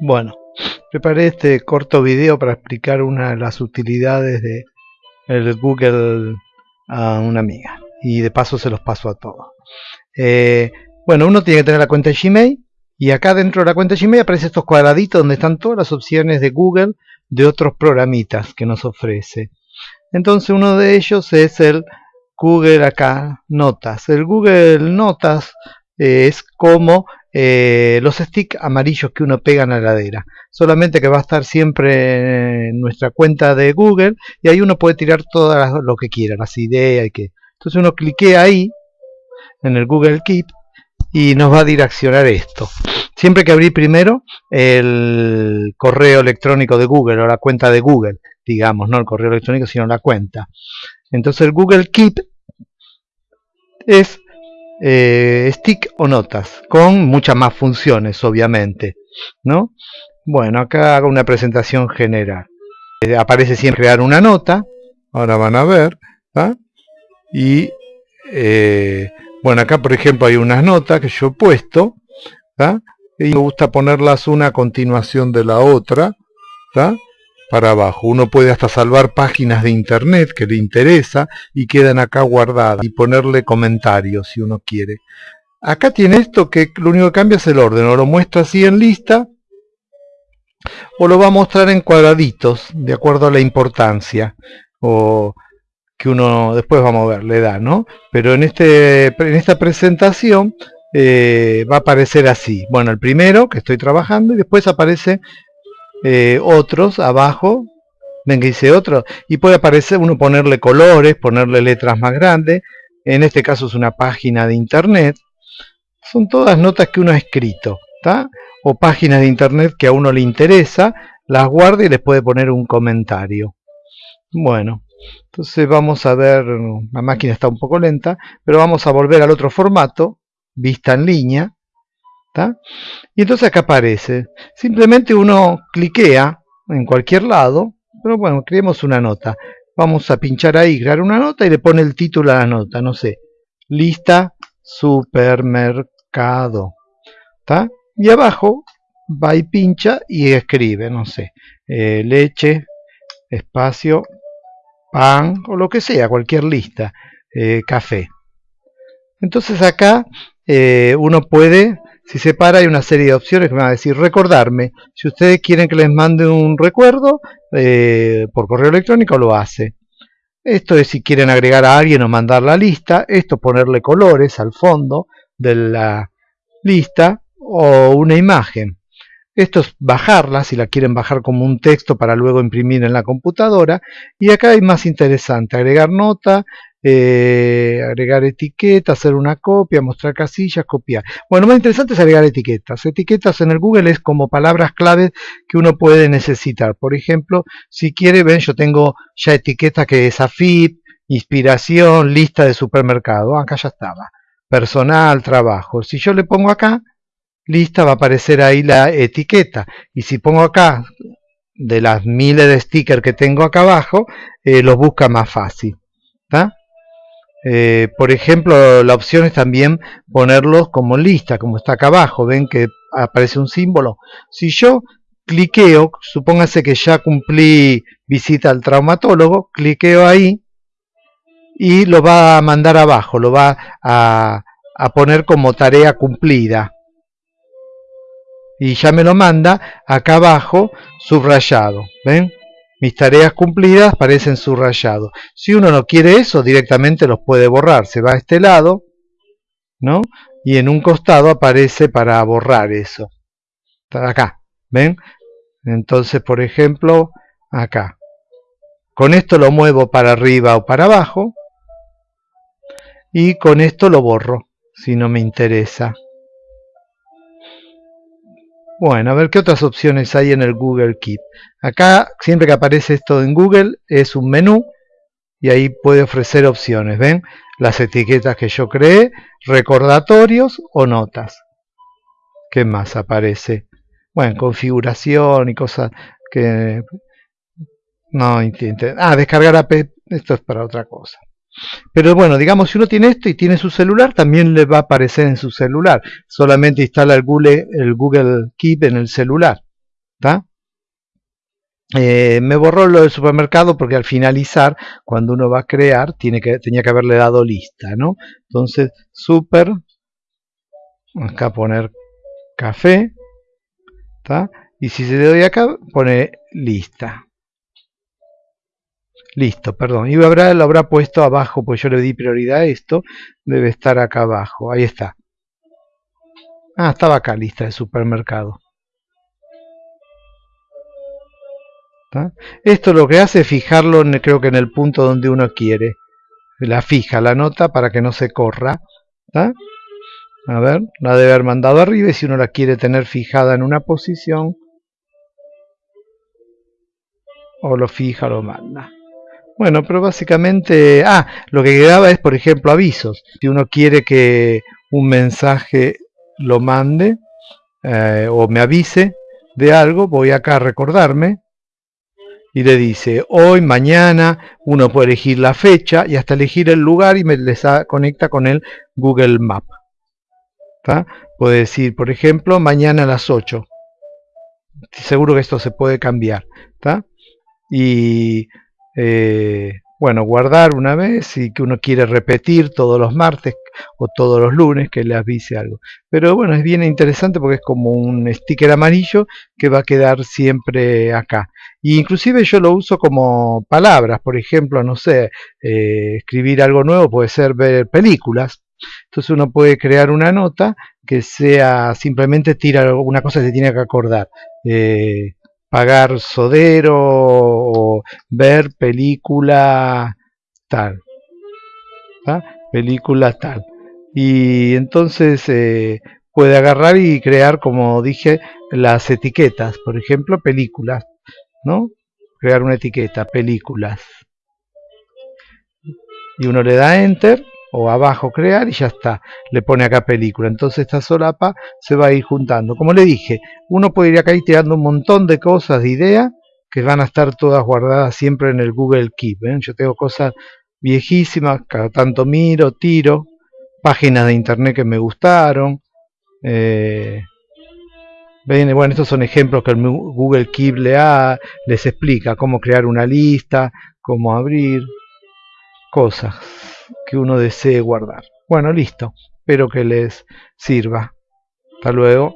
Bueno, preparé este corto video para explicar una de las utilidades de el Google a una amiga y de paso se los paso a todos. Eh, bueno, uno tiene que tener la cuenta Gmail y acá dentro de la cuenta Gmail aparecen estos cuadraditos donde están todas las opciones de Google de otros programitas que nos ofrece. Entonces uno de ellos es el Google acá Notas. El Google Notas eh, es como eh, los sticks amarillos que uno pega en la heladera. Solamente que va a estar siempre en nuestra cuenta de Google y ahí uno puede tirar todo lo que quiera, las ideas y que. Entonces uno cliquea ahí en el Google Keep y nos va a direccionar esto. Siempre que abrir primero el correo electrónico de Google o la cuenta de Google, digamos, no el correo electrónico, sino la cuenta. Entonces el Google Keep es eh, stick o notas, con muchas más funciones, obviamente. ¿no? Bueno, acá hago una presentación general. Eh, aparece siempre crear una nota, ahora van a ver. Y eh, bueno, acá por ejemplo hay unas notas que yo he puesto. Y me gusta ponerlas una a continuación de la otra. Para abajo. Uno puede hasta salvar páginas de internet que le interesa y quedan acá guardadas y ponerle comentarios si uno quiere. Acá tiene esto que lo único que cambia es el orden, o lo muestra así en lista o lo va a mostrar en cuadraditos de acuerdo a la importancia o que uno después vamos a ver, le da, ¿no? Pero en, este, en esta presentación eh, va a aparecer así. Bueno, el primero que estoy trabajando y después aparece eh, otros abajo ven que dice otro y puede aparecer uno ponerle colores ponerle letras más grandes en este caso es una página de internet son todas notas que uno ha escrito o páginas de internet que a uno le interesa las guarda y les puede poner un comentario. Bueno entonces vamos a ver la máquina está un poco lenta pero vamos a volver al otro formato vista en línea y entonces acá aparece. Simplemente uno cliquea en cualquier lado, pero bueno, creemos una nota. Vamos a pinchar ahí, crear una nota y le pone el título a la nota, no sé. Lista supermercado. Y abajo va y pincha y escribe, no sé, eh, leche, espacio, pan o lo que sea, cualquier lista, eh, café. Entonces acá eh, uno puede si se para hay una serie de opciones que me van a decir recordarme. Si ustedes quieren que les mande un recuerdo eh, por correo electrónico lo hace. Esto es si quieren agregar a alguien o mandar la lista. Esto ponerle colores al fondo de la lista o una imagen. Esto es bajarla, si la quieren bajar como un texto para luego imprimir en la computadora. Y acá hay más interesante, agregar nota, eh, agregar etiquetas, hacer una copia, mostrar casillas, copiar. Bueno, más interesante es agregar etiquetas. Etiquetas en el Google es como palabras claves que uno puede necesitar. Por ejemplo, si quiere, ven, yo tengo ya etiquetas que es AFIP, inspiración, lista de supermercado. Acá ya estaba. Personal, trabajo. Si yo le pongo acá, lista, va a aparecer ahí la etiqueta. Y si pongo acá, de las miles de stickers que tengo acá abajo, eh, los busca más fácil. Eh, por ejemplo, la opción es también ponerlos como lista, como está acá abajo. Ven que aparece un símbolo. Si yo cliqueo, supóngase que ya cumplí visita al traumatólogo, cliqueo ahí y lo va a mandar abajo, lo va a, a poner como tarea cumplida. Y ya me lo manda acá abajo subrayado. ¿Ven? Mis tareas cumplidas parecen subrayados. Si uno no quiere eso, directamente los puede borrar. Se va a este lado, ¿no? Y en un costado aparece para borrar eso. Acá, ¿ven? Entonces, por ejemplo, acá. Con esto lo muevo para arriba o para abajo. Y con esto lo borro, si no me interesa. Bueno, a ver qué otras opciones hay en el Google Keep. Acá, siempre que aparece esto en Google, es un menú y ahí puede ofrecer opciones. ¿Ven? Las etiquetas que yo creé, recordatorios o notas. ¿Qué más aparece? Bueno, configuración y cosas que... No entiendo. Ah, descargar app. Esto es para otra cosa. Pero bueno, digamos, si uno tiene esto y tiene su celular, también le va a aparecer en su celular. Solamente instala el Google, Keep en el celular. Eh, me borró lo del supermercado porque al finalizar, cuando uno va a crear, tiene que, tenía que haberle dado lista, ¿no? Entonces, super, acá poner café, y si se le doy acá, pone lista. Listo, perdón. Y lo habrá puesto abajo, pues yo le di prioridad a esto. Debe estar acá abajo. Ahí está. Ah, estaba acá, lista de supermercado. Esto lo que hace es fijarlo, creo que en el punto donde uno quiere. La fija la nota para que no se corra. A ver, la debe haber mandado arriba y si uno la quiere tener fijada en una posición, o lo fija lo manda. Bueno, pero básicamente, ah, lo que quedaba es, por ejemplo, avisos. Si uno quiere que un mensaje lo mande eh, o me avise de algo, voy acá a recordarme y le dice hoy, mañana, uno puede elegir la fecha y hasta elegir el lugar y me les conecta con el Google Map. Puede decir, por ejemplo, mañana a las 8. Seguro que esto se puede cambiar. Y eh, bueno, guardar una vez y que uno quiere repetir todos los martes o todos los lunes que le avise algo. Pero bueno, es bien interesante porque es como un sticker amarillo que va a quedar siempre acá. Y inclusive yo lo uso como palabras, por ejemplo, no sé, eh, escribir algo nuevo puede ser ver películas. Entonces uno puede crear una nota que sea simplemente tira una cosa que se tiene que acordar. Eh, pagar sodero o ver película tal. Película tal. Y entonces eh, puede agarrar y crear, como dije, las etiquetas. Por ejemplo, películas. ¿no? Crear una etiqueta, películas. Y uno le da enter o abajo crear y ya está, le pone acá película. Entonces esta solapa se va a ir juntando. Como le dije, uno puede ir acá y tirando un montón de cosas, de ideas, que van a estar todas guardadas siempre en el Google Keep. ¿eh? Yo tengo cosas viejísimas, cada tanto miro, tiro, páginas de internet que me gustaron. Eh, bueno, estos son ejemplos que el Google Keep le ha, les explica cómo crear una lista, cómo abrir, cosas que uno desee guardar. Bueno, listo. Espero que les sirva. Hasta luego.